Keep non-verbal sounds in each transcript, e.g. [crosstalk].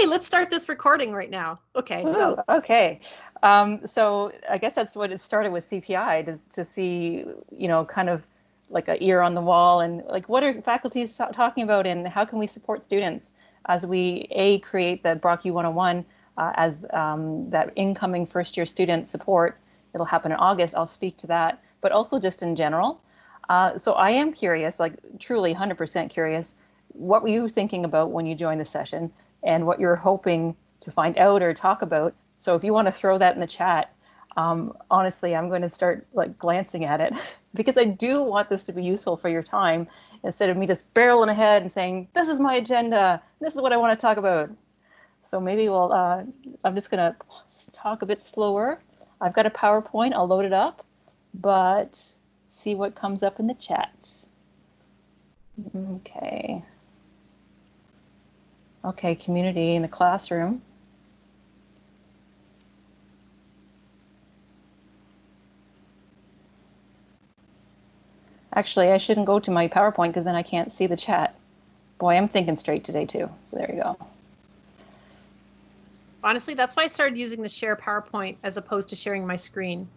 Hey, let's start this recording right now. Okay. Ooh, okay. Um, so I guess that's what it started with CPI to, to see, you know, kind of like a ear on the wall and like what are faculties talking about and how can we support students as we a create the Brock U 101 uh, as um, that incoming first year student support. It'll happen in August. I'll speak to that, but also just in general. Uh, so I am curious, like truly 100% curious, what were you thinking about when you joined the session and what you're hoping to find out or talk about? So if you want to throw that in the chat, um, honestly, I'm going to start like glancing at it [laughs] because I do want this to be useful for your time instead of me just barreling ahead and saying, this is my agenda, this is what I want to talk about. So maybe we'll, uh, I'm just going to talk a bit slower. I've got a PowerPoint, I'll load it up, but see what comes up in the chat. Okay. Okay, community in the classroom. Actually, I shouldn't go to my PowerPoint because then I can't see the chat. Boy, I'm thinking straight today too. So there you go. Honestly, that's why I started using the share PowerPoint as opposed to sharing my screen.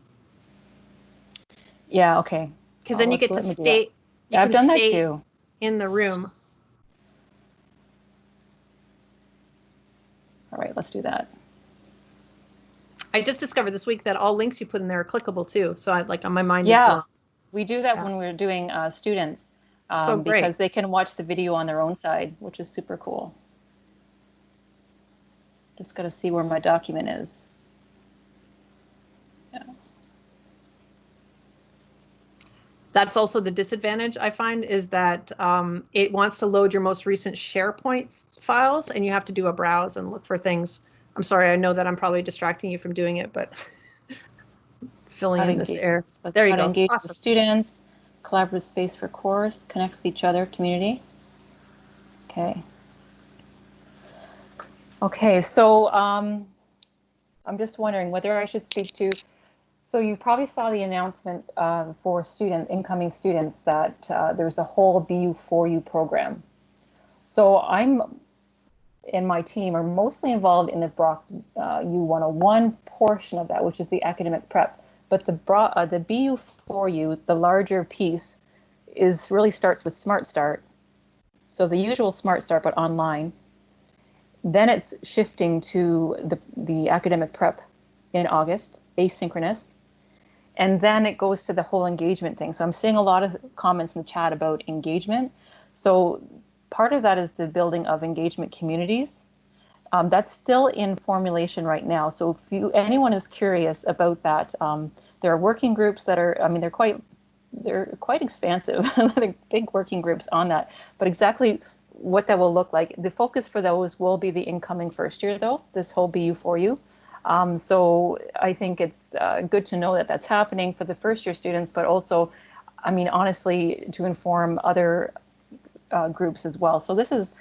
Yeah, okay. Because then oh, you get to stay. Yeah, I've done that too. In the room. All right, let's do that. I just discovered this week that all links you put in there are clickable too. So I like on my mind. Yeah, we do that yeah. when we're doing uh, students um, so great. because they can watch the video on their own side, which is super cool. Just got to see where my document is. That's also the disadvantage I find is that um, it wants to load your most recent SharePoint files and you have to do a browse and look for things. I'm sorry, I know that I'm probably distracting you from doing it, but [laughs] filling in this air. there you go. Engage awesome. students, collaborative space for course, connect with each other, community. Okay. Okay, so um, I'm just wondering whether I should speak to so you probably saw the announcement uh, for student incoming students that uh, there's a whole BU for you program. So I'm and my team are mostly involved in the Brock uh, U101 portion of that, which is the academic prep. But the uh, the BU4U, the larger piece, is really starts with Smart Start. So the usual Smart Start, but online. Then it's shifting to the the academic prep in August, asynchronous. And then it goes to the whole engagement thing. So I'm seeing a lot of comments in the chat about engagement. So part of that is the building of engagement communities. Um, that's still in formulation right now. So if you, anyone is curious about that, um, there are working groups that are, I mean, they're quite, they're quite expansive, [laughs] big working groups on that. But exactly what that will look like, the focus for those will be the incoming first year though, this whole BU4U. Um, so I think it's uh, good to know that that's happening for the first year students, but also, I mean, honestly, to inform other uh, groups as well. So this is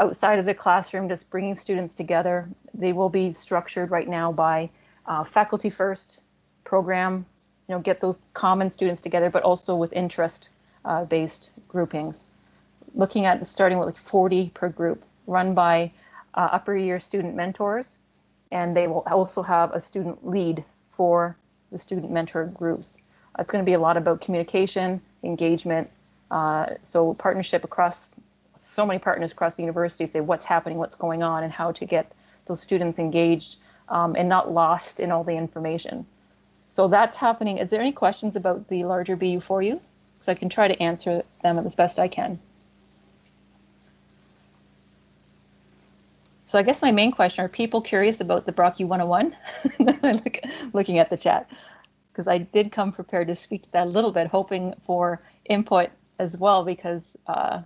outside of the classroom, just bringing students together. They will be structured right now by uh, faculty first program, you know, get those common students together, but also with interest uh, based groupings. Looking at starting with like 40 per group run by uh, upper year student mentors and they will also have a student lead for the student mentor groups. It's going to be a lot about communication, engagement, uh, so partnership across so many partners across the university say what's happening, what's going on, and how to get those students engaged um, and not lost in all the information. So that's happening. Is there any questions about the larger BU for you? So I can try to answer them as best I can. So I guess my main question, are people curious about the Brock U101? [laughs] Look, looking at the chat, because I did come prepared to speak to that a little bit, hoping for input as well, because, uh,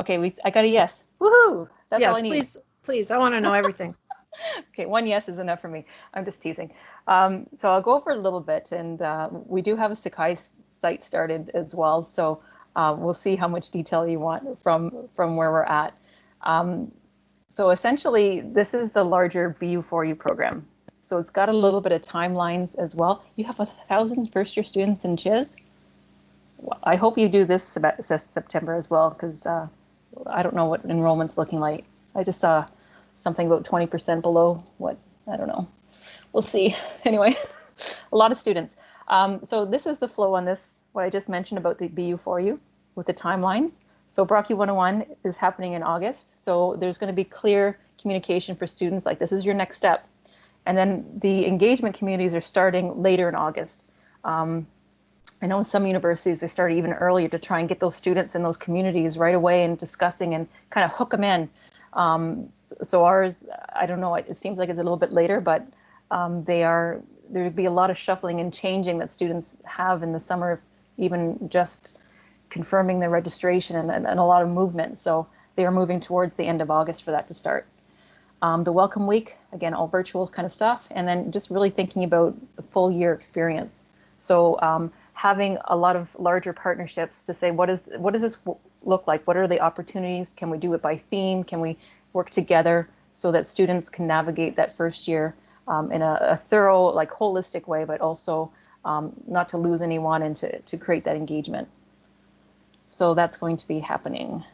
okay, we, I got a yes. Woohoo! That's yes, all I need. please, please, I want to know everything. [laughs] okay, one yes is enough for me. I'm just teasing. Um, so I'll go over a little bit, and uh, we do have a Sakai site started as well, so uh, we'll see how much detail you want from, from where we're at. Um, so essentially, this is the larger BU4U program. So it's got a little bit of timelines as well. You have a thousand first year students in CHIS. I hope you do this September as well, because uh, I don't know what enrollment's looking like. I just saw something about 20% below what, I don't know. We'll see. [laughs] Anyway, [laughs] a lot of students. Um, so this is the flow on this, what I just mentioned about the BU4U with the timelines. So Brock U 101 is happening in August. So there's going to be clear communication for students like this is your next step. And then the engagement communities are starting later in August. Um, I know in some universities they start even earlier to try and get those students in those communities right away and discussing and kind of hook them in. Um, so ours, I don't know, it seems like it's a little bit later, but um, they are, there'd be a lot of shuffling and changing that students have in the summer, even just confirming their registration and, and, and a lot of movement. So they are moving towards the end of August for that to start. Um, the welcome week, again, all virtual kind of stuff, and then just really thinking about the full year experience. So um, having a lot of larger partnerships to say what is what does this look like? What are the opportunities? Can we do it by theme? Can we work together so that students can navigate that first year um, in a, a, thorough, like holistic way, but also um, not to lose anyone and to, to create that engagement. So that's going to be happening.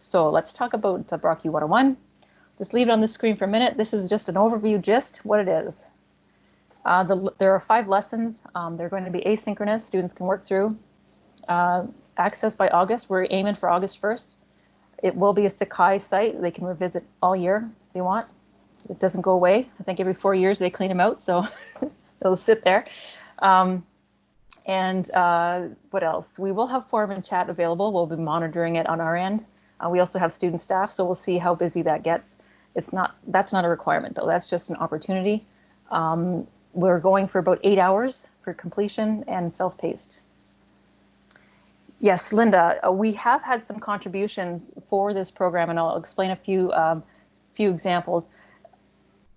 So let's talk about the Brock U 101. Just leave it on the screen for a minute. This is just an overview, just what it is. Uh, the, there are five lessons. Um, they're going to be asynchronous. Students can work through. Uh, access by August. We're aiming for August 1st. It will be a Sakai site. They can revisit all year if they want. It doesn't go away. I think every four years they clean them out, so [laughs] it'll sit there. Um, and uh, what else? We will have forum and chat available. We'll be monitoring it on our end. Uh, we also have student staff, so we'll see how busy that gets. It's not that's not a requirement though. That's just an opportunity. Um, we're going for about eight hours for completion and self-paced. Yes, Linda, uh, we have had some contributions for this program, and I'll explain a few um, few examples.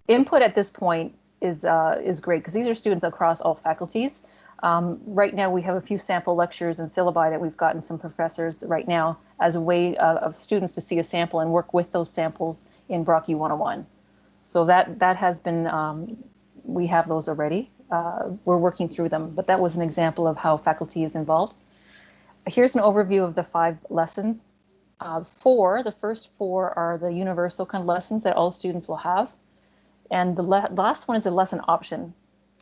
Input at this point is uh, is great because these are students across all faculties. Um, right now, we have a few sample lectures and syllabi that we've gotten some professors right now as a way of, of students to see a sample and work with those samples in Brock U 101. So that that has been, um, we have those already. Uh, we're working through them, but that was an example of how faculty is involved. Here's an overview of the five lessons. Uh, four, the first four are the universal kind of lessons that all students will have. And the last one is a lesson option.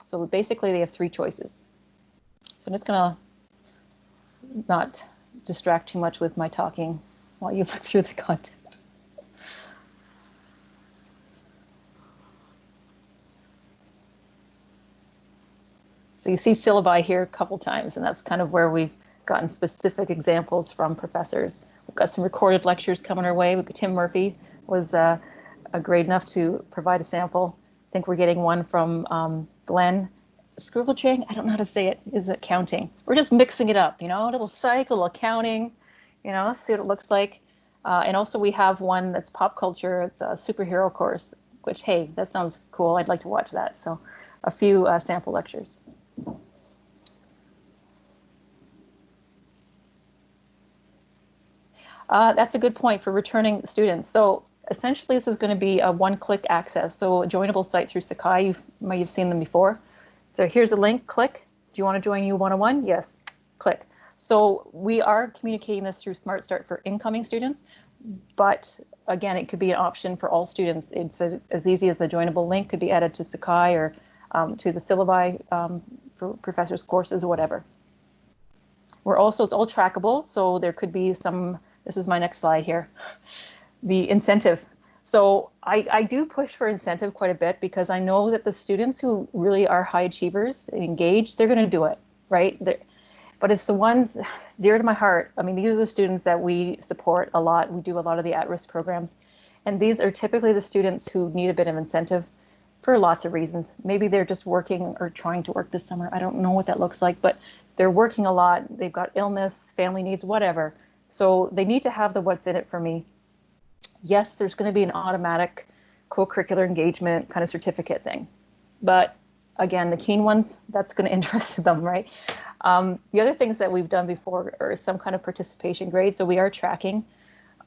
So basically they have three choices. So I'm just gonna not distract too much with my talking while you [laughs] look through the content. So you see syllabi here a couple times, and that's kind of where we've gotten specific examples from professors. We've got some recorded lectures coming our way. Tim Murphy was uh, great enough to provide a sample. I think we're getting one from um, Glenn scribble chain. I don't know how to say it. Is it counting? We're just mixing it up, you know, a little psych, a little accounting, you know, see what it looks like. Uh, and also we have one that's pop culture. It's a superhero course, which, hey, that sounds cool. I'd like to watch that. So a few uh, sample lectures. Uh, that's a good point for returning students. So essentially, this is going to be a one-click access. So a joinable site through Sakai, you might have seen them before. So here's a link, click. Do you want to join U 101? Yes, click. So we are communicating this through Smart Start for incoming students, but again, it could be an option for all students. It's a, as easy as a joinable link could be added to Sakai or um, to the syllabi um, for professors' courses or whatever. We're also, it's all trackable, so there could be some, this is my next slide here, [laughs] the incentive so I, I do push for incentive quite a bit because I know that the students who really are high achievers engaged, they're going to do it, right? They're, but it's the ones dear to my heart. I mean, these are the students that we support a lot. We do a lot of the at-risk programs. And these are typically the students who need a bit of incentive for lots of reasons. Maybe they're just working or trying to work this summer. I don't know what that looks like, but they're working a lot. They've got illness, family needs, whatever. So they need to have the what's in it for me yes, there's going to be an automatic co-curricular engagement kind of certificate thing. But again, the keen ones, that's going [laughs] to interest them, right? Um, the other things that we've done before are some kind of participation grade. So we are tracking.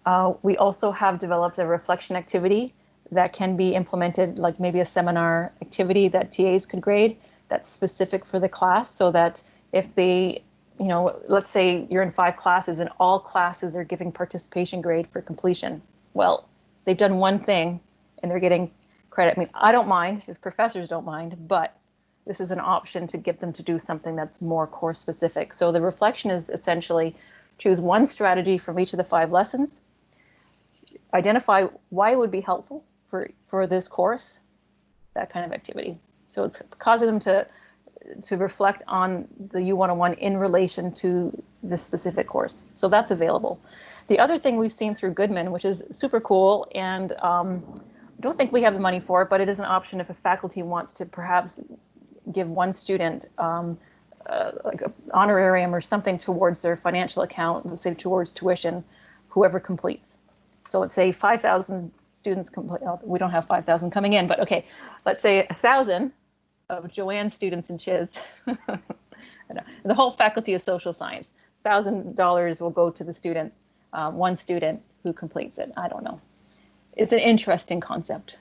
Uh, we also have developed a reflection activity that can be implemented, like maybe a seminar activity that TAs could grade that's specific for the class so that if they, you know, let's say you're in five classes and all classes are giving participation grade for completion well, they've done one thing and they're getting credit. I mean, I don't mind if professors don't mind, but this is an option to get them to do something that's more course specific. So the reflection is essentially choose one strategy from each of the five lessons, identify why it would be helpful for, for this course, that kind of activity. So it's causing them to to reflect on the U101 in relation to this specific course. So that's available. The other thing we've seen through Goodman, which is super cool, and um, I don't think we have the money for it, but it is an option if a faculty wants to perhaps give one student um, uh, like an honorarium or something towards their financial account, let's say towards tuition, whoever completes. So let's say 5,000 students complete, oh, we don't have 5,000 coming in, but okay, let's say a 1,000 of Joanne students in Chiz, [laughs] the whole faculty of social science, $1,000 will go to the student, uh, one student who completes it. I don't know. It's an interesting concept,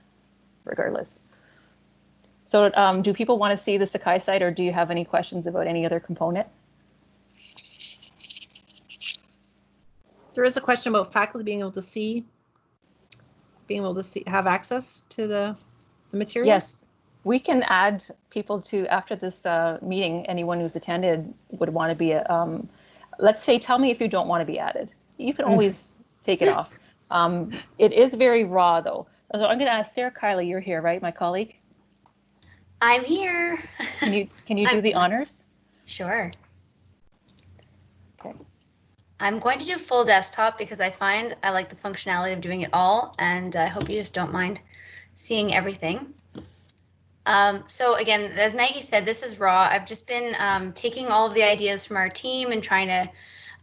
regardless. So um, do people want to see the Sakai site or do you have any questions about any other component? There is a question about faculty being able to see, being able to see, have access to the, the materials. Yes, we can add people to, after this uh, meeting, anyone who's attended would want to be, um, let's say, tell me if you don't want to be added. You can [laughs] always take it off. Um, it is very raw though. So I'm going to ask Sarah Kiley, you're here, right, my colleague? I'm here. Can you can you [laughs] do I'm- the honors? Sure. Okay. I'm going to do full desktop because I find I like the functionality of doing it all, and I hope you just don't mind seeing everything. Um, so again, as Maggie said, this is raw. I've just been um, taking all of the ideas from our team and trying to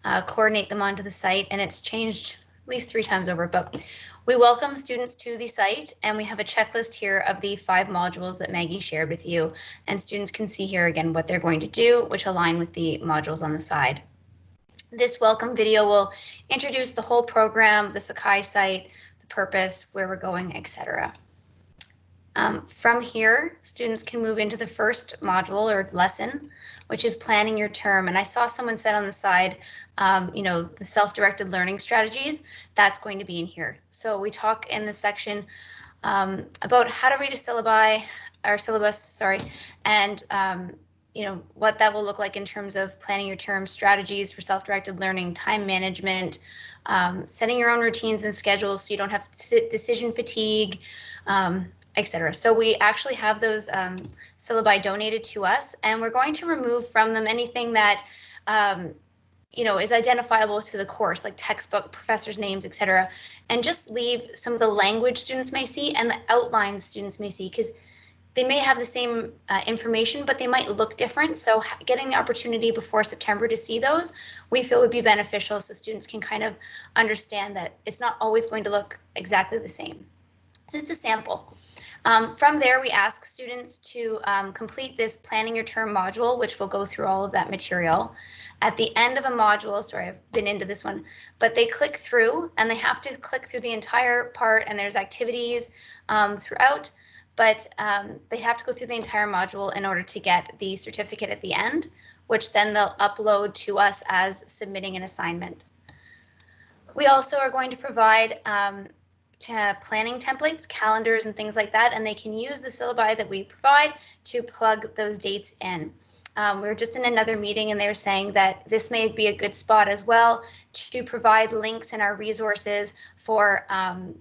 uh, coordinate them onto the site, and it's changed at least three times over. But we welcome students to the site, and we have a checklist here of the five modules that Maggie shared with you. And students can see here again what they're going to do, which align with the modules on the side. This welcome video will introduce the whole program, the Sakai site, the purpose, where we're going, etc. Um, from here, students can move into the first module or lesson, which is planning your term. And I saw someone said on the side, um, you know, the self-directed learning strategies, that's going to be in here. So we talk in this section um, about how to read a syllabi, or syllabus, sorry, and um, you know what that will look like in terms of planning your term strategies for self-directed learning, time management, um, setting your own routines and schedules so you don't have decision fatigue, um, etc. So we actually have those um, syllabi donated to us, and we're going to remove from them anything that um, you know is identifiable to the course, like textbook, professors' names, etc., and just leave some of the language students may see and the outlines students may see because they may have the same uh, information, but they might look different. So getting the opportunity before September to see those, we feel would be beneficial so students can kind of understand that it's not always going to look exactly the same. So it's a sample. Um, from there, we ask students to um, complete this planning your term module, which will go through all of that material. At the end of a module, sorry, I've been into this one, but they click through and they have to click through the entire part and there's activities um, throughout but um, they have to go through the entire module in order to get the certificate at the end, which then they'll upload to us as submitting an assignment. We also are going to provide um, to planning templates, calendars, and things like that, and they can use the syllabi that we provide to plug those dates in. Um, we were just in another meeting and they were saying that this may be a good spot as well to provide links in our resources for um,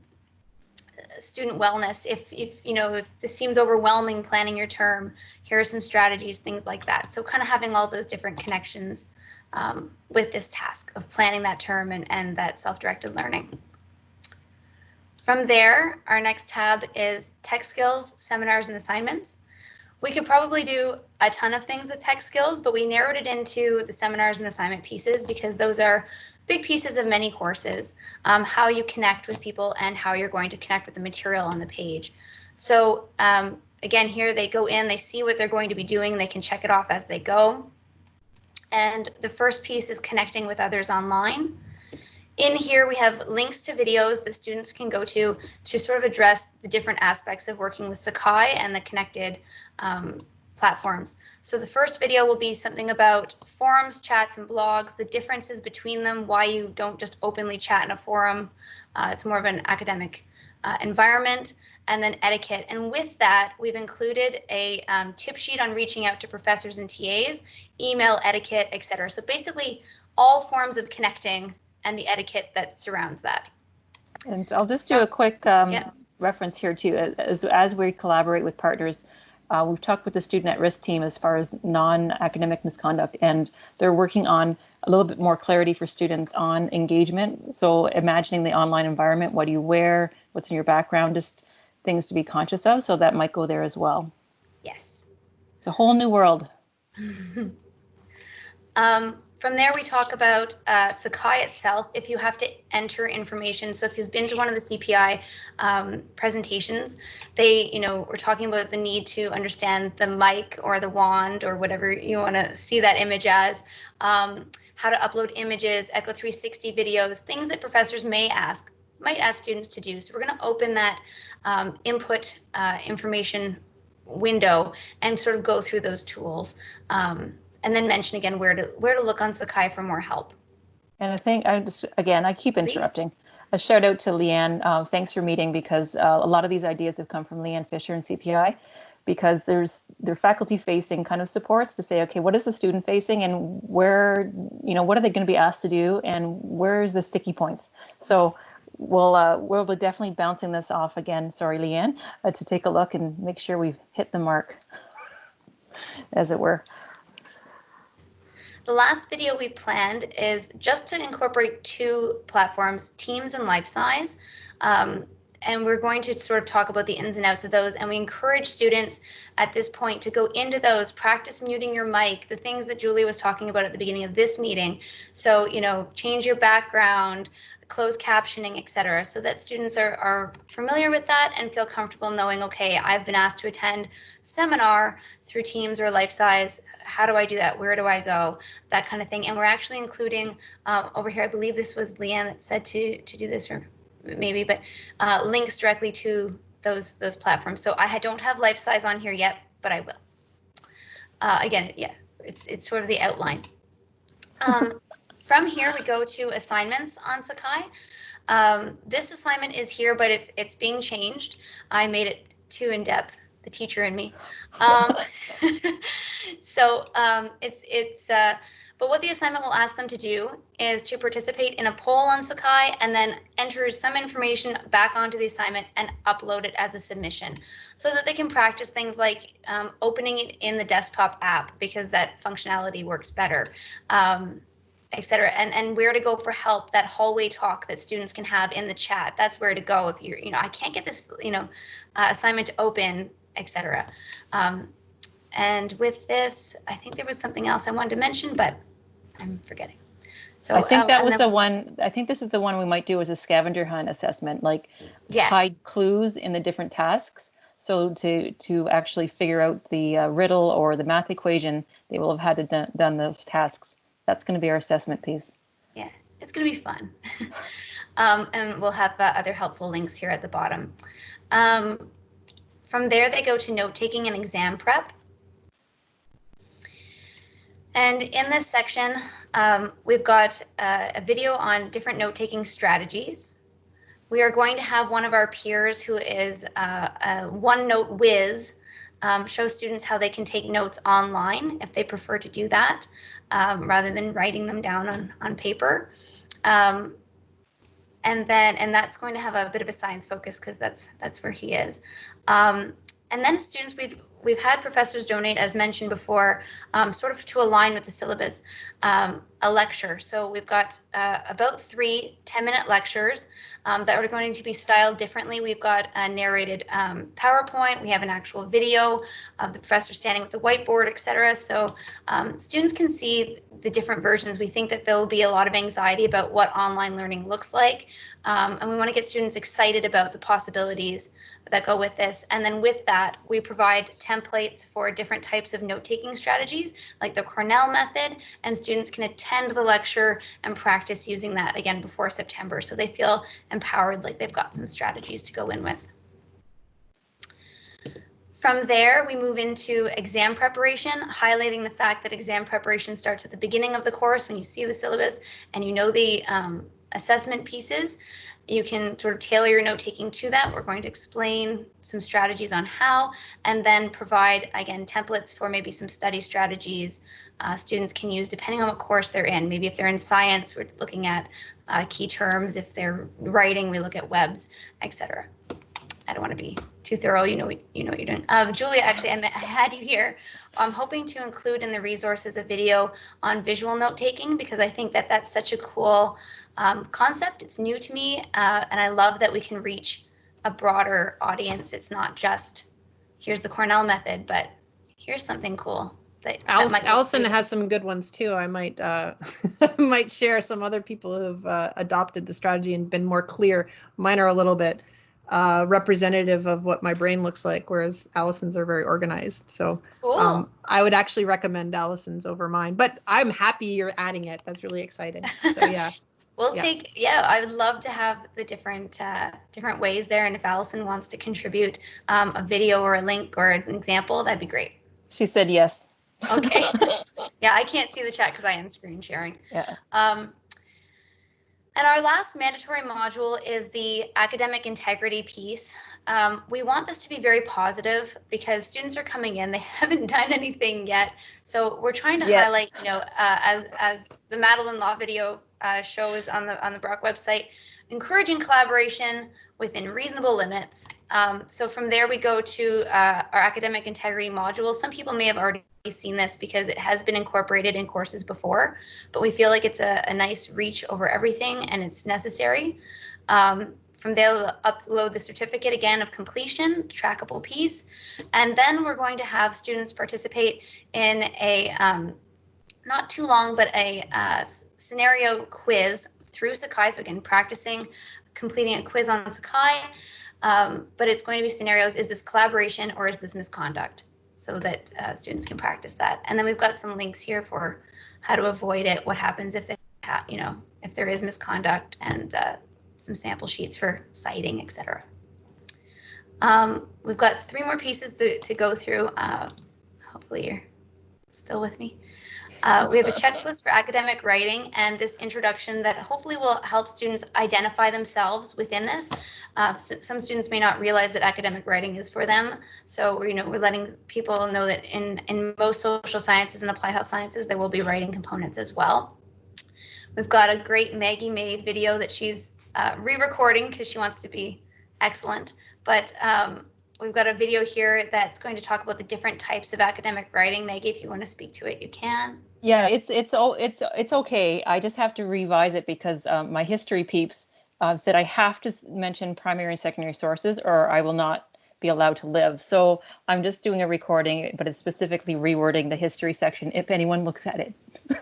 student wellness. If if you know if this seems overwhelming planning your term here are some strategies things like that. So kind of having all those different connections um, with this task of planning that term and, and that self-directed learning from there our next tab is tech skills seminars and assignments we could probably do a ton of things with tech skills but we narrowed it into the seminars and assignment pieces because those are big pieces of many courses, um, how you connect with people and how you're going to connect with the material on the page. So um, again, here they go in, they see what they're going to be doing, they can check it off as they go. And the first piece is connecting with others online. In here, we have links to videos that students can go to to sort of address the different aspects of working with Sakai and the connected um, platforms. So the first video will be something about forums, chats, and blogs, the differences between them, why you don't just openly chat in a forum. Uh, it's more of an academic uh, environment, and then etiquette. And with that, we've included a um, tip sheet on reaching out to professors and TAs, email etiquette, etc. So basically, all forms of connecting and the etiquette that surrounds that. And I'll just do a quick um, Yeah. reference here too. As, as we collaborate with partners, uh, we've talked with the student at risk team as far as non-academic misconduct, and they're working on a little bit more clarity for students on engagement. So imagining the online environment, what do you wear, what's in your background, just things to be conscious of. So that might go there as well. Yes. It's a whole new world. [laughs] Um, from there, we talk about uh, Sakai itself. If you have to enter information, so if you've been to one of the CPI um, presentations, they, you know, we're talking about the need to understand the mic or the wand or whatever you want to see that image as, um, how to upload images, Echo 360 videos, things that professors may ask, might ask students to do. So we're going to open that um, input uh, information window and sort of go through those tools. Um, and then mention again where to where to look on Sakai for more help. And I think I just again I keep Please. interrupting. A shout out to Leanne. Uh, thanks for meeting because uh, a lot of these ideas have come from Leanne Fisher and CPI because there's they're faculty facing kind of supports to say okay what is the student facing and where you know what are they going to be asked to do and where's the sticky points so we'll uh, we'll be definitely bouncing this off again sorry leanne uh, to take a look and make sure we've hit the mark as it were The last video we planned is just to incorporate two platforms, Teams and LifeSize. Um, and we're going to sort of talk about the ins and outs of those. And we encourage students at this point to go into those, practice muting your mic, the things that Julie was talking about at the beginning of this meeting. So, you know, change your background, closed captioning, et cetera, so that students are, are familiar with that and feel comfortable knowing, okay, I've been asked to attend seminar through Teams or LifeSize. How do I do that? Where do I go? That kind of thing. And we're actually including uh, over here, I believe this was Leanne that said to, to do this, or maybe, but uh, links directly to those those platforms. So I don't have LifeSize on here yet, but I will. Uh, again, yeah, it's it's sort of the outline. [laughs] Um, from here, we go to assignments on Sakai. Um, this assignment is here, but it's it's being changed. I made it too in depth. The teacher and me. Um, [laughs] so um, it's it's. Uh, but what the assignment will ask them to do is to participate in a poll on Sakai and then enter some information back onto the assignment and upload it as a submission so that they can practice things like um, opening it in the desktop app because that functionality works better. Um, et cetera, and, and where to go for help, that hallway talk that students can have in the chat. That's where to go if you're, you know, I can't get this, you know, uh, assignment to open, et cetera. Um, and with this, I think there was something else I wanted to mention, but I'm forgetting. So i think oh, that was the one i think this is the one we might do as a scavenger hunt assessment like yes. hide clues in the different tasks. So to to actually figure out the uh, riddle or the math equation, they will have had to done, done those tasks. That's going to be our assessment piece. Yeah, it's going to be fun. [laughs] um, and we'll have uh, other helpful links here at the bottom. Um, from there, they go to note taking and exam prep. And in this section, um, we've got uh, a video on different note taking strategies. We are going to have one of our peers who is uh, a OneNote whiz um, show students how they can take notes online if they prefer to do that um, rather than writing them down on, on paper. Um, and then, and that's going to have a bit of a science focus because that's that's where he is. Um, and then students, we've we've had professors donate, as mentioned before, um, sort of to align with the syllabus, um, a lecture. So we've got uh, about three 10-minute lectures um, that are going to be styled differently. We've got a narrated um, PowerPoint. We have an actual video of the professor standing with the whiteboard, etc. So um, students can see the different versions. We think that there will be a lot of anxiety about what online learning looks like. Um, and we want to get students excited about the possibilities that go with this. And then with that, we provide templates for different types of note-taking strategies, like the Cornell method, and students can attend the lecture and practice using that again before September. So they feel empowered, like they've got some strategies to go in with. From there, we move into exam preparation, highlighting the fact that exam preparation starts at the beginning of the course when you see the syllabus and you know the um, assessment pieces. You can sort of tailor your note taking to that. We're going to explain some strategies on how, and then provide, again, templates for maybe some study strategies uh, students can use depending on what course they're in. Maybe if they're in science, we're looking at uh, key terms. If they're writing, we look at webs, etc. I don't want to be too thorough. You know, you know what you're doing. Um, Julia, actually, I, meant, I had you here. I'm hoping to include in the resources a video on visual note taking because I think that that's such a cool um, concept. It's new to me, uh, and I love that we can reach a broader audience. It's not just here's the Cornell method, but here's something cool. That, Alice, that Allison has some good ones too. I might uh, [laughs] might share some other people who've uh, adopted the strategy and been more clear. Mine are a little bit uh, representative of what my brain looks like, whereas Allison's are very organized. So cool. um, I would actually recommend Allison's over mine, but I'm happy you're adding it. That's really exciting. So [laughs] yeah. We'll Yeah. take, yeah, I would love to have the different, uh, different ways there. And if Allison wants to contribute um, a video or a link or an example, that'd be great. She said yes. Okay. [laughs] [laughs] yeah, I can't see the chat because I am screen sharing. Yeah. Um, and our last mandatory module is the academic integrity piece. Um, we want this to be very positive because students are coming in, they [laughs] haven't done anything yet. So we're trying to Yeah. highlight, you know, uh, as as the Madeline Law video uh, shows on the on the Brock website, encouraging collaboration within reasonable limits. Um, so from there we go to uh, our academic integrity module. Some people may have already seen this because it has been incorporated in courses before but we feel like it's a, a nice reach over everything and it's necessary. Um, from there, we'll upload the certificate again of completion, trackable piece, and then we're going to have students participate in a um, not too long, but a uh, scenario quiz through Sakai. So again, practicing completing a quiz on Sakai, um, but it's going to be scenarios: is this collaboration or is this misconduct? So that uh, students can practice that. And then we've got some links here for how to avoid it, what happens if it, you know, if there is misconduct, and uh, some sample sheets for citing, etc. Um, we've got three more pieces to, to go through. Uh, hopefully you're still with me. Uh, we have a checklist for academic writing and this introduction that hopefully will help students identify themselves within this. Uh, s- some students may not realize that academic writing is for them. So, you know, we're letting people know that in, in most social sciences and applied health sciences, there will be writing components as well. We've got a great Maggie made video that she's uh, re-recording because she wants to be excellent. But um, we've got a video here that's going to talk about the different types of academic writing. Maggie, if you want to speak to it, you can. Yeah, it's it's all it's it's okay. I just have to revise it because um, my history peeps uh, said I have to mention primary and secondary sources or I will not be allowed to live. So I'm just doing a recording, but it's specifically rewording the history section if anyone looks at it.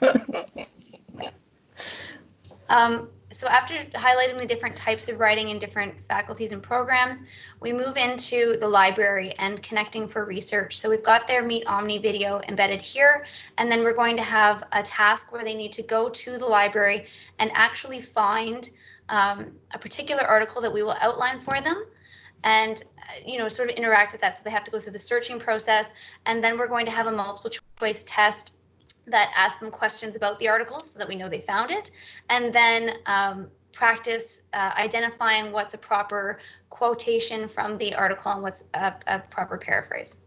[laughs] [laughs] Um, so after highlighting the different types of writing in different faculties and programs, we move into the library and connecting for research. So we've got their Meet Omni video embedded here, and then we're going to have a task where they need to go to the library and actually find um, a particular article that we will outline for them and you know sort of interact with that so they have to go through the searching process and then we're going to have a multiple choice test that ask them questions about the article so that we know they found it and then um, practice uh, identifying what's a proper quotation from the article and what's a, a proper paraphrase.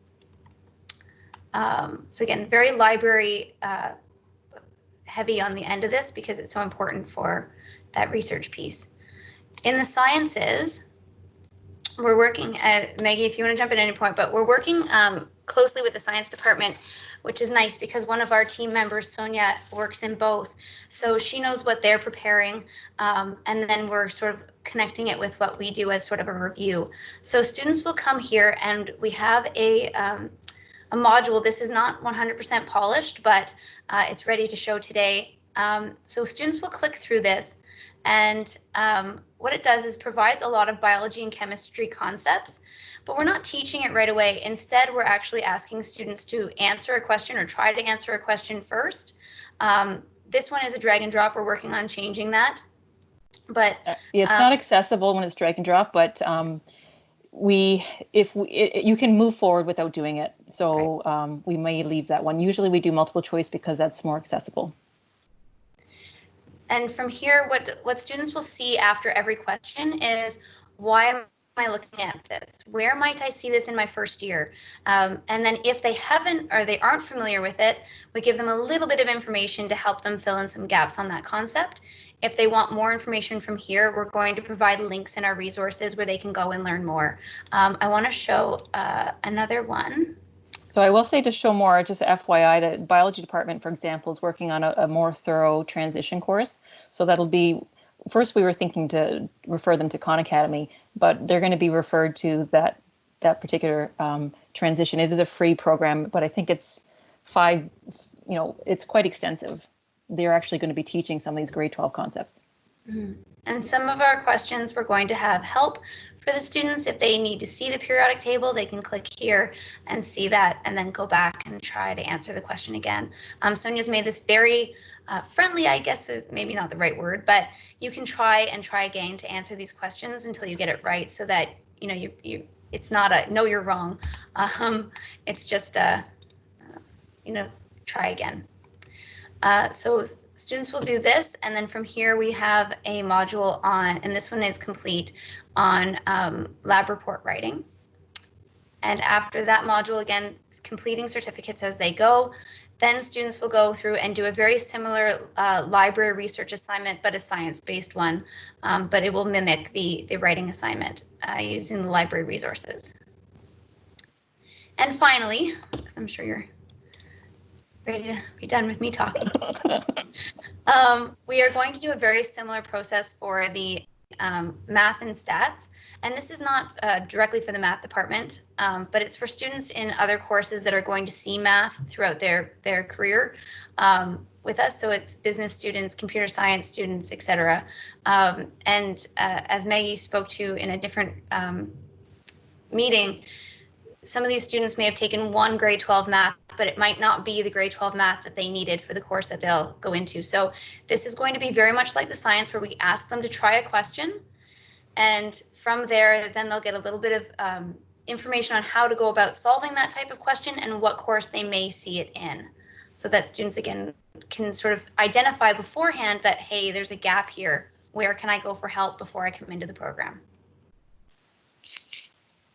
Um, so again, very library uh, heavy on the end of this because it's so important for that research piece. In the sciences, we're working, uh, Maggie, if you want to jump in at any point, but we're working um, closely with the science department, which is nice because one of our team members, Sonia, works in both. So she knows what they're preparing, um, and then we're sort of connecting it with what we do as sort of a review. So students will come here, and we have a um, a module. This is not 100% polished, but uh, it's ready to show today. Um, so students will click through this, and um, what it does is provides a lot of biology and chemistry concepts, but we're not teaching it right away. Instead, we're actually asking students to answer a question or try to answer a question first. Um, this one is a drag and drop. We're working on changing that. But Uh, It's Um, not accessible when it's drag and drop, but um, we, if we, it, it- you can move forward without doing it. So um, we may leave that one. Usually we do multiple choice because that's more accessible. And from here, what, what students will see after every question is, why am I looking at this? Where might I see this in my first year? Um, and then if they haven't or they aren't familiar with it, we give them a little bit of information to help them fill in some gaps on that concept. If they want more information from here, we're going to provide links in our resources where they can go and learn more. Um, I want to show uh, another one. So I will say to show more, just FYI, the biology department, for example, is working on a, a more thorough transition course. So that'll be, first we were thinking to refer them to Khan Academy, but they're going to be referred to that that particular um, transition. It is a free program, but I think it's five, you know, it's quite extensive. They're actually going to be teaching some of these grade 12 concepts. And some of our questions, we're going to have help for the students. If they need to see the periodic table, they can click here and see that and then go back and try to answer the question again. Um, Sonia's made this very uh, friendly, I guess is maybe not the right word, but you can try and try again to answer these questions until you get it right so that, you know, you, you it's not a no, you're wrong. [laughs] Um, it's just a, uh, you know, try again. Uh, so students will do this, and then from here we have a module on, and this one is complete, on um, lab report writing. And after that module, again, completing certificates as they go, then students will go through and do a very similar uh, library research assignment, but a science-based one, um, but it will mimic the, the writing assignment uh, using the library resources. And finally, because I'm sure you're ready to be done with me talking. [laughs] um, we are going to do a very similar process for the um, math and stats. And this is not uh, directly for the math department, um, but it's for students in other courses that are going to see math throughout their, their career um, with us. So it's business students, computer science students, et cetera. Um, and uh, as Maggie spoke to in a different um, meeting, some of these students may have taken one grade 12 math, but it might not be the grade 12 math that they needed for the course that they'll go into. So this is going to be very much like the science where we ask them to try a question. And from there, then they'll get a little bit of um, information on how to go about solving that type of question and what course they may see it in. So that students, again, can sort of identify beforehand that, hey, there's a gap here. Where can I go for help before I come into the program?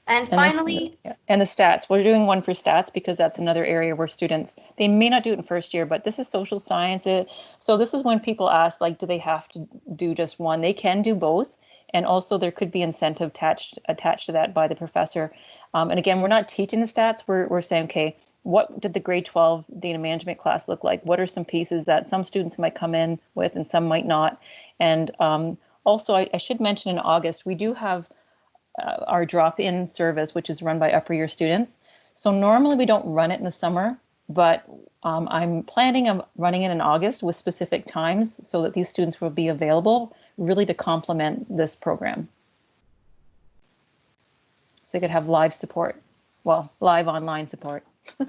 And And finally, yeah, And the stats, we're doing one for stats because that's another area where students, they may not do it in first year, but this is social sciences. So this is when people ask, like, do they have to do just one? They can do both. And also there could be incentive attached, attached to that by the professor. Um, and again, we're not teaching the stats. We're, we're saying, okay, what did the grade 12 data management class look like? What are some pieces that some students might come in with and some might not? And um, also, I, I should mention in August, we do have uh, our drop-in service, which is run by upper year students. So normally we don't run it in the summer, but um, I'm planning on running it in August with specific times so that these students will be available really to complement this program. So they could have live support, well, live online support. [laughs]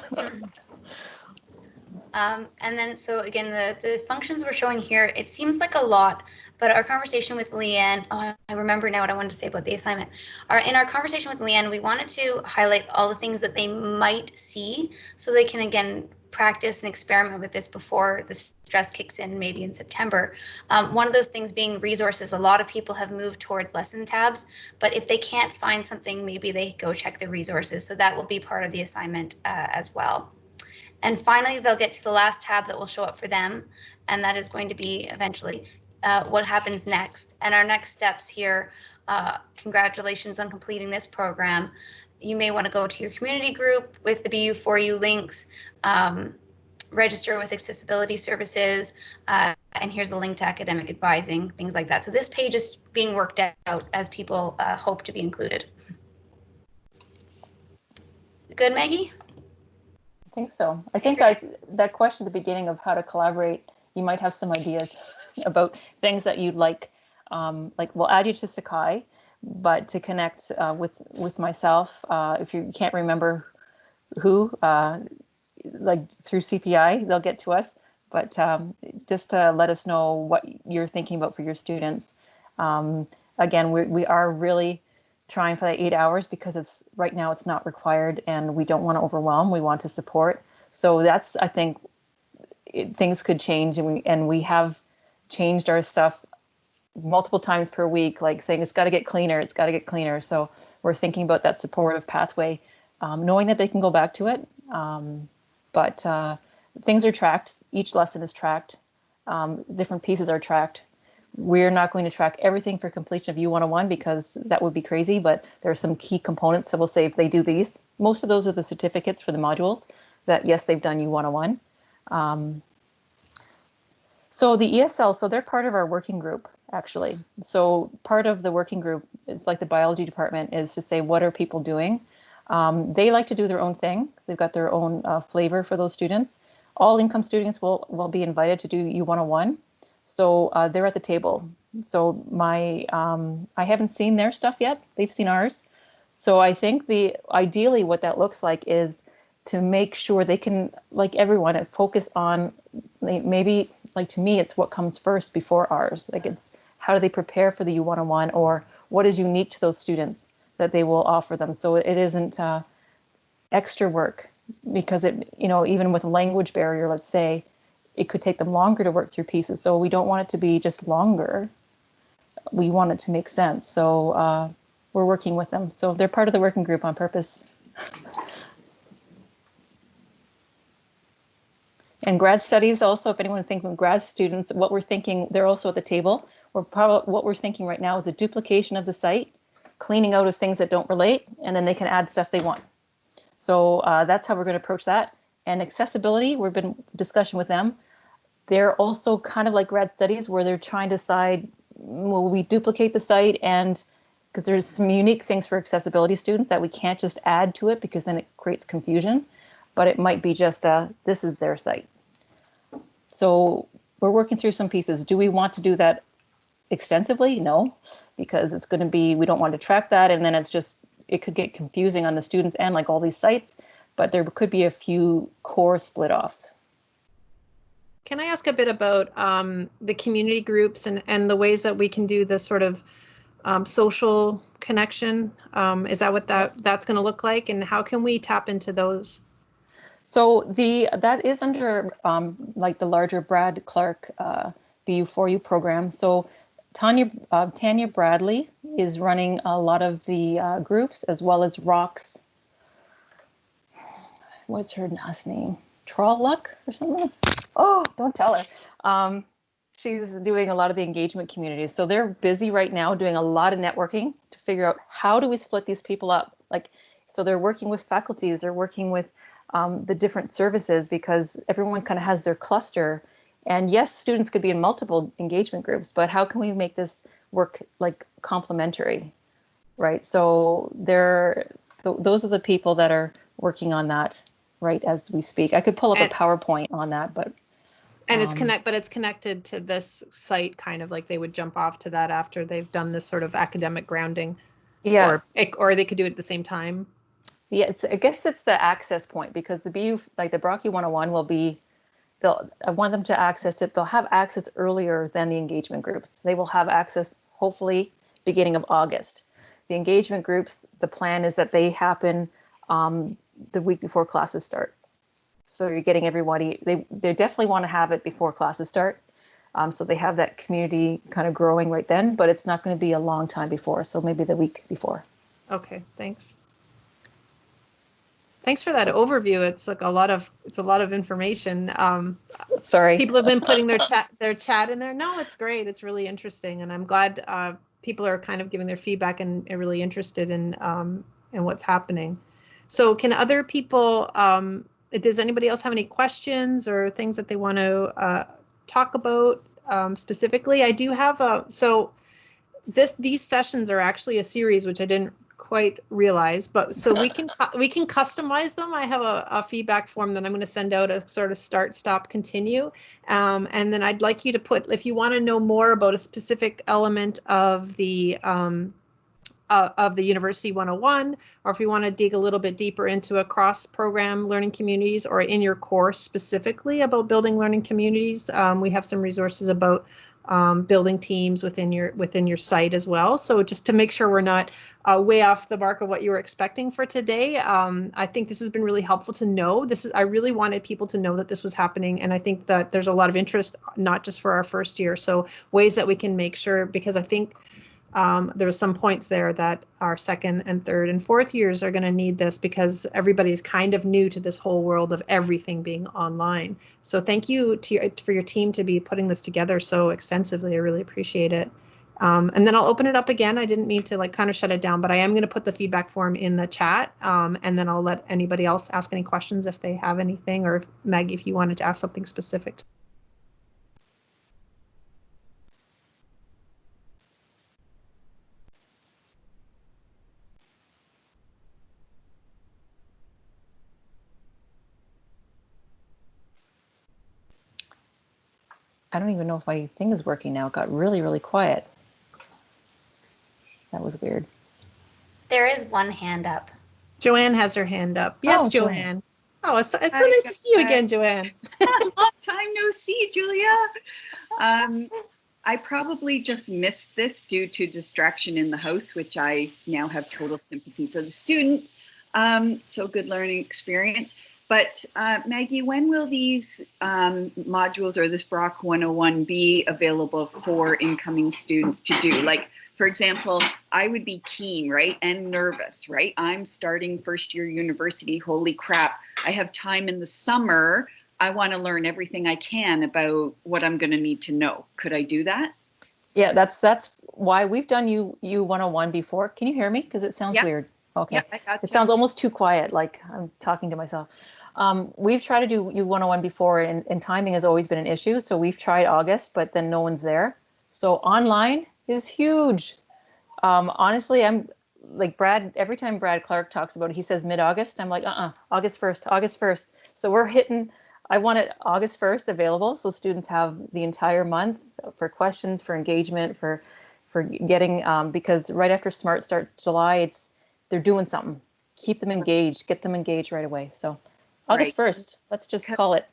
Um, and then, so again, the, the functions we're showing here, it seems like a lot, but our conversation with Leanne, oh, I remember now what I wanted to say about the assignment. Our, in our conversation with Leanne, we wanted to highlight all the things that they might see so they can, again, practice and experiment with this before the stress kicks in, maybe in September. Um, one of those things being resources. A lot of people have moved towards lesson tabs, but if they can't find something, maybe they go check the resources. So that will be part of the assignment uh, as well. And finally, they'll get to the last tab that will show up for them, and that is going to be eventually uh, what happens next. And our next steps here, uh, congratulations on completing this program. You may want to go to your community group with the BU4U links, um, register with accessibility services, uh, and here's a link to academic advising, things like that. So this page is being worked out as people uh, hope to be included. Good, Maggie? I think so. I think that that question at the beginning of how to collaborate, you might have some ideas [laughs] about things that you'd like. Um, like we'll add you to Sakai, but to connect uh, with with myself, uh, if you can't remember who, uh, like through CPI, they'll get to us. But um, just to let us know what you're thinking about for your students. Um, again, we we are really trying for that eight hours because it's right now it's not required and we don't want to overwhelm. We want to support. So that's I think it, things could change and we and we have changed our stuff multiple times per week, like saying it's got to get cleaner, it's got to get cleaner. So we're thinking about that supportive pathway, um, knowing that they can go back to it. Um, but uh, things are tracked. Each lesson is tracked. Um, different pieces are tracked. We're not going to track everything for completion of U101 because that would be crazy, but there are some key components that will say if they do these, most of those are the certificates for the modules that yes, they've done U101. Um, so the ESL, so they're part of our working group actually. So part of the working group, it's like the biology department, is to say what are people doing. Um, they like to do their own thing. They've got their own uh, flavor for those students. All income students will will be invited to do U101. So uh, they're at the table. So my um, I haven't seen their stuff yet. They've seen ours. So I think the ideally what that looks like is to make sure they can, like everyone, focus on maybe like to me, it's what comes first before ours. Like it's how do they prepare for the U101 or what is unique to those students that they will offer them. So it isn't uh, extra work because it, you know, even with language barrier, let's say, it could take them longer to work through pieces. So we don't want it to be just longer. We want it to make sense. So uh, we're working with them. So they're part of the working group on purpose. And grad studies also, if anyone thinking grad students, what we're thinking, they're also at the table. We're probably, what we're thinking right now is a duplication of the site, cleaning out of things that don't relate, and then they can add stuff they want. So uh, that's how we're going to approach that. And accessibility, we've been discussion with them. They're also kind of like grad studies where they're trying to decide, will we duplicate the site and because there's some unique things for accessibility students that we can't just add to it because then it creates confusion but it might be just a, this is their site. So we're working through some pieces. Do we want to do that extensively? No, because it's going to be, we don't want to track that. And then it's just, it could get confusing on the students and like all these sites, but there could be a few core split offs. Can I ask a bit about um, the community groups and, and the ways that we can do this sort of um, social connection? Um, is that what that that's going to look like? And how can we tap into those? So the that is under um, like the larger Brad Clark uh, BU4U program. So Tanya uh, Tanya Bradley is running a lot of the uh, groups as well as Rocks. What's her last name? Luck or something? Oh, don't tell her. Um, she's doing a lot of the engagement communities. So they're busy right now doing a lot of networking to figure out how do we split these people up. Like, so they're working with faculties, they're working with um, the different services because everyone kind of has their cluster. And yes, students could be in multiple engagement groups, but how can we make this work like complementary, right? So there, th those are the people that are working on that right as we speak. I could pull up and, a PowerPoint on that, but and it's um, connect, but it's connected to this site, kind of like they would jump off to that after they've done this sort of academic grounding. Yeah. Or or they could do it at the same time. Yeah, it's, I guess it's the access point because the BU, like the Brock U 101 will be, they'll, I want them to access it. They'll have access earlier than the engagement groups. They will have access hopefully beginning of August. The engagement groups, the plan is that they happen um, the week before classes start. So you're getting everybody, they, they definitely want to have it before classes start. Um, so they have that community kind of growing right then, but it's not going to be a long time before. So maybe the week before. Okay, thanks. Thanks for that overview. It's like a lot of it's a lot of information. Um, Sorry, people have been putting their [laughs] chat their chat in there. No, it's great. It's really interesting, and I'm glad uh, people are kind of giving their feedback and are really interested in um, in what's happening. So, can other people? Um, does anybody else have any questions or things that they want to uh, talk about um, specifically? I do have a so this these sessions are actually a series which I didn't quite realize, but so we can we can customize them. I have a, a feedback form that I'm going to send out a sort of start, stop, continue, um, and then I'd like you to put if you want to know more about a specific element of the um, uh, of the University 101, or if you want to dig a little bit deeper into a cross-program learning communities, or in your course specifically about building learning communities, um, we have some resources about um, building teams within your within your site as well. So just to make sure we're not uh, way off the mark of what you were expecting for today, um, I think this has been really helpful to know. This is I really wanted people to know that this was happening, and I think that there's a lot of interest, not just for our first year. So ways that we can make sure because I think um, there some points there that our second and third and fourth years are going to need this because everybody's kind of new to this whole world of everything being online. So thank you to your, for your team to be putting this together so extensively. I really appreciate it. Um, and then I'll open it up again. I didn't mean to like kind of shut it down, but I am going to put the feedback form in the chat. Um, and then I'll let anybody else ask any questions if they have anything, or if, Maggie, if you wanted to ask something specific. I don't even know if my thing is working now. It got really, really quiet. That was weird. There is one hand up. Joanne has her hand up. Yes, Oh, Joanne. Joanne. Oh, it's, it's so Hi, nice to see you again, Joanne. [laughs] [laughs] Long time no see, Julia. Um, I probably just missed this due to distraction in the house, which I now have total sympathy for the students. Um, so good learning experience. But uh, Maggie, when will these um, modules or this Brock 101 be available for incoming students to do? Like, for example, I would be keen, right, and nervous, right? I'm starting first year university. Holy crap. I have time in the summer. I want to learn everything I can about what I'm going to need to know. Could I do that? Yeah, that's that's why we've done you U 101 before. Can you hear me? Because it sounds Yeah. weird. Okay. Yeah, It sounds almost too quiet, like I'm talking to myself. Um, we've tried to do U 101 before, and, and timing has always been an issue. So we've tried August, but then no one's there. So online is huge. Um, honestly, I'm like Brad. Every time Brad Clark talks about it, he says mid-August. I'm like, uh-uh, August 1st, August 1st. So we're hitting. I want it August 1st available, so students have the entire month for questions, for engagement, for for getting um, because right after Smart starts July, it's they're doing something. Keep them engaged, get them engaged right away. So August Right. 1st, let's just call it.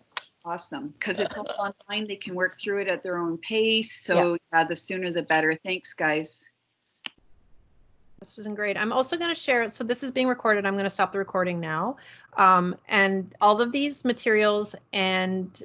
awesome because it's all online. They can work through it at their own pace. So yeah, the sooner the better. Thanks, guys. This was great. I'm also going to share it. So this is being recorded. I'm going to stop the recording now. Um, and all of these materials and